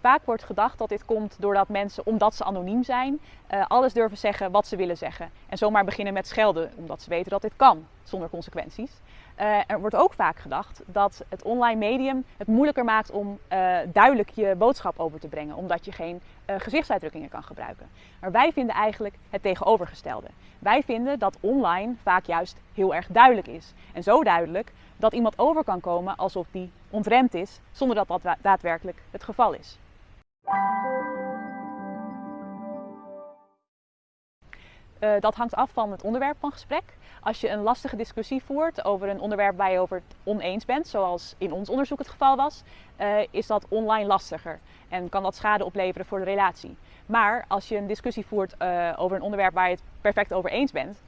Vaak wordt gedacht dat dit komt doordat mensen, omdat ze anoniem zijn, uh, alles durven zeggen wat ze willen zeggen. En zomaar beginnen met schelden, omdat ze weten dat dit kan, zonder consequenties. Uh, er wordt ook vaak gedacht dat het online medium het moeilijker maakt om uh, duidelijk je boodschap over te brengen, omdat je geen gezichtsuitdrukkingen kan gebruiken. Maar wij vinden eigenlijk het tegenovergestelde. Wij vinden dat online vaak juist heel erg duidelijk is. En zo duidelijk dat iemand over kan komen alsof die ontremd is, zonder dat dat daadwerkelijk het geval is. Uh, dat hangt af van het onderwerp van gesprek. Als je een lastige discussie voert over een onderwerp waar je over het oneens bent, zoals in ons onderzoek het geval was, uh, is dat online lastiger en kan dat schade opleveren voor de relatie. Maar als je een discussie voert uh, over een onderwerp waar je het perfect over eens bent,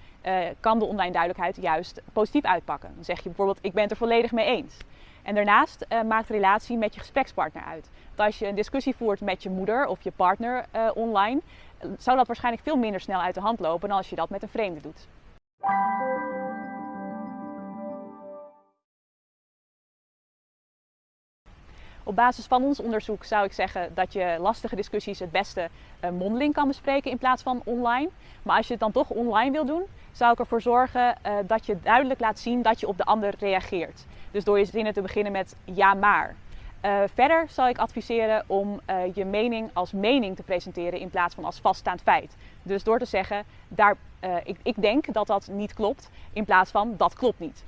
kan de online duidelijkheid juist positief uitpakken. Dan zeg je bijvoorbeeld, ik ben het er volledig mee eens. En daarnaast maakt relatie met je gesprekspartner uit. Want als je een discussie voert met je moeder of je partner online, zou dat waarschijnlijk veel minder snel uit de hand lopen dan als je dat met een vreemde doet. Op basis van ons onderzoek zou ik zeggen dat je lastige discussies het beste uh, mondeling kan bespreken in plaats van online. Maar als je het dan toch online wil doen, zou ik ervoor zorgen uh, dat je duidelijk laat zien dat je op de ander reageert. Dus door je zinnen te beginnen met ja maar. Uh, verder zal ik adviseren om uh, je mening als mening te presenteren in plaats van als vaststaand feit. Dus door te zeggen, daar, uh, ik, ik denk dat dat niet klopt, in plaats van dat klopt niet.